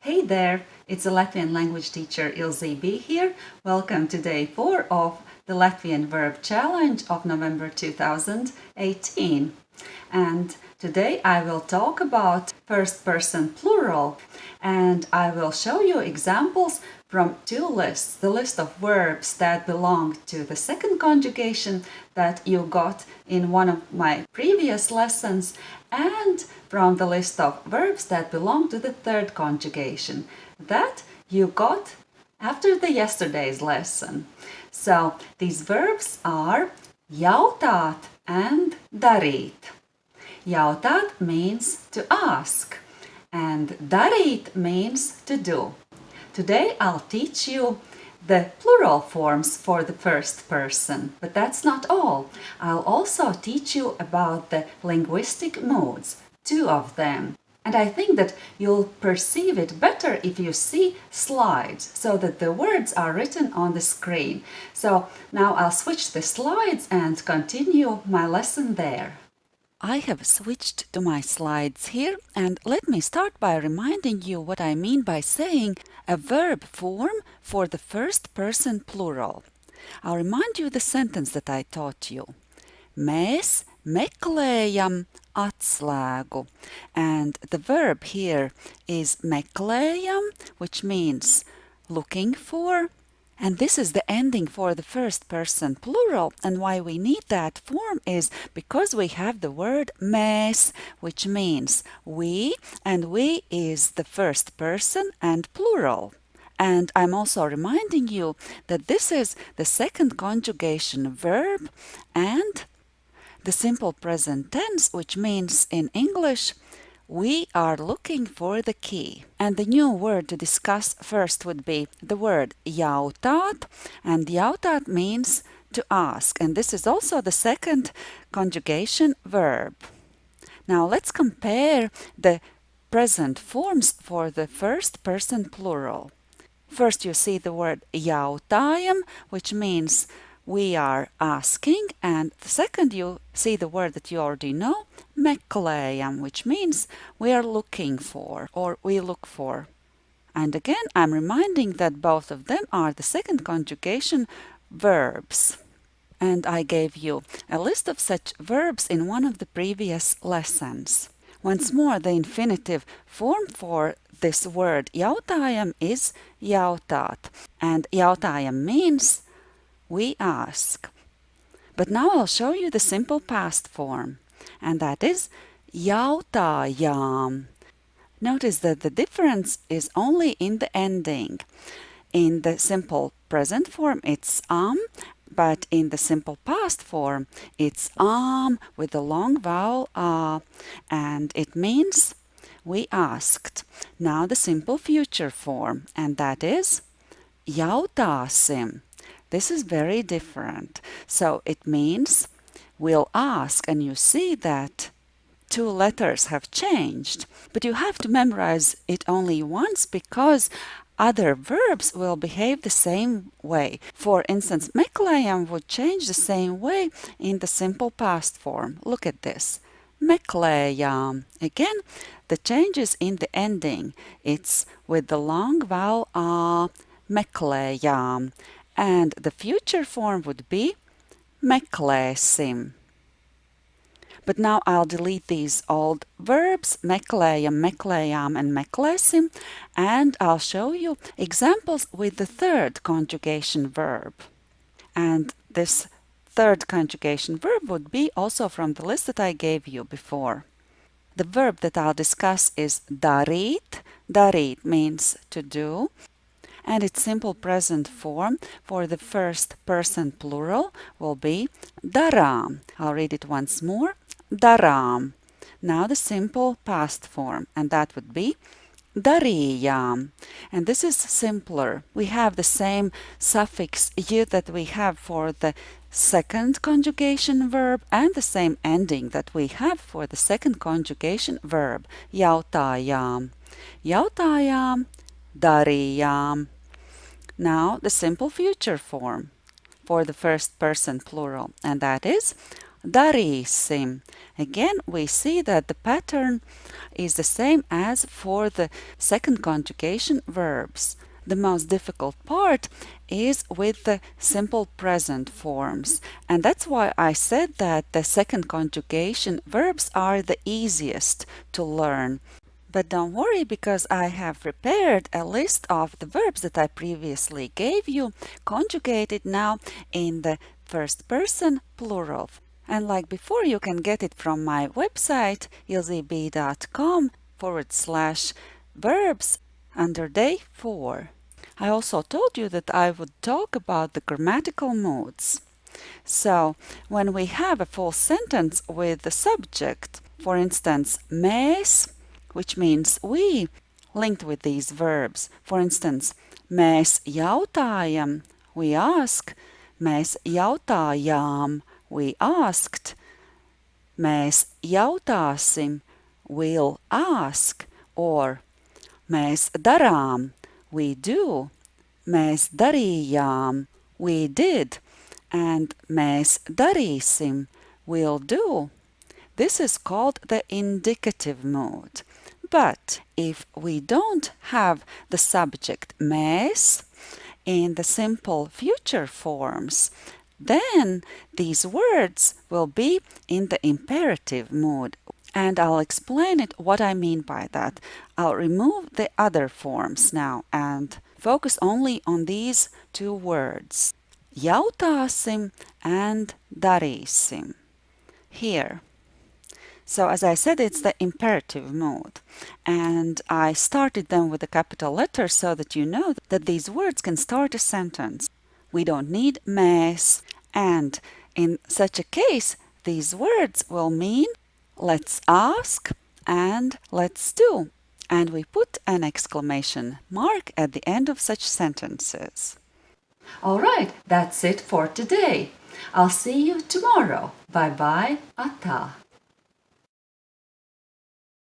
Hey there, it's a Latvian language teacher Ilze B here. Welcome to day 4 of the Latvian Verb Challenge of November 2018. And today I will talk about first person plural and I will show you examples from two lists, the list of verbs that belong to the second conjugation that you got in one of my previous lessons and from the list of verbs that belong to the third conjugation that you got after the yesterday's lesson. So these verbs are jautāt and darīt. Jautāt means to ask and darīt means to do. Today I'll teach you the plural forms for the first person, but that's not all. I'll also teach you about the linguistic modes, two of them. And I think that you'll perceive it better if you see slides so that the words are written on the screen. So now I'll switch the slides and continue my lesson there. I have switched to my slides here and let me start by reminding you what I mean by saying a verb form for the first person plural. I'll remind you the sentence that I taught you. Mēs meklējam atslēgu. And the verb here is meklējam, which means looking for, and this is the ending for the first person plural. And why we need that form is because we have the word mēs, which means we, and we is the first person and plural. And I'm also reminding you that this is the second conjugation verb and the simple present tense, which means in English we are looking for the key. And the new word to discuss first would be the word jautāt, and jautāt means to ask, and this is also the second conjugation verb. Now let's compare the present forms for the first person plural. First you see the word jautājam, which means we are asking and the second you see the word that you already know meklējam which means we are looking for or we look for and again I'm reminding that both of them are the second conjugation verbs and I gave you a list of such verbs in one of the previous lessons. Once more, the infinitive form for this word jautājam is jautāt, and jautājam means we ask. But now I'll show you the simple past form, and that is jautājām. Notice that the difference is only in the ending. In the simple present form, it's am, but in the simple past form, it's am with the long vowel a, and it means we asked. Now the simple future form, and that is jautāsim. This is very different. So it means we'll ask, and you see that two letters have changed, but you have to memorize it only once because other verbs will behave the same way. For instance, meklējam would change the same way in the simple past form. Look at this. Meklējām. Again, the change is in the ending. It's with the long vowel a, meklējām and the future form would be meklēsim. But now I'll delete these old verbs, meklējam, meklējām, and meklēsim, and I'll show you examples with the third conjugation verb. And this third conjugation verb would be also from the list that I gave you before. The verb that I'll discuss is darīt. Darīt means to do, and its simple present form for the first person plural will be darām. I'll read it once more. Darām. Now the simple past form, and that would be darījām. And this is simpler. We have the same suffix y that we have for the second conjugation verb and the same ending that we have for the second conjugation verb. Jautājām. Jautājām, darījām. Now the simple future form for the first person plural, and that is darīsim. Again, we see that the pattern is the same as for the second conjugation verbs. The most difficult part is with the simple present forms. And that's why I said that the second conjugation verbs are the easiest to learn. But don't worry because I have prepared a list of the verbs that I previously gave you, conjugated now in the first person plural. And like before, you can get it from my website, ilzeb.com forward slash verbs under day 4. I also told you that I would talk about the grammatical modes. So, when we have a full sentence with the subject, for instance, mēs, which means we, linked with these verbs. For instance, mēs jautājam, we ask, mēs jautājām, we asked, mēs jautāsim, we'll ask, or mēs darām, we do, mēs darījām, we did, and mēs darīsim, we'll do. This is called the indicative mood. But if we don't have the subject mēs in the simple future forms, then these words will be in the imperative mood and I'll explain it what I mean by that. I'll remove the other forms now and focus only on these two words. Jautāsim and darīsim. Here. So as I said, it's the imperative mode. And I started them with a capital letter so that you know that these words can start a sentence. We don't need mēs. And in such a case, these words will mean let's ask and let's do. And we put an exclamation mark at the end of such sentences. All right, that's it for today. I'll see you tomorrow. Bye bye, Ata.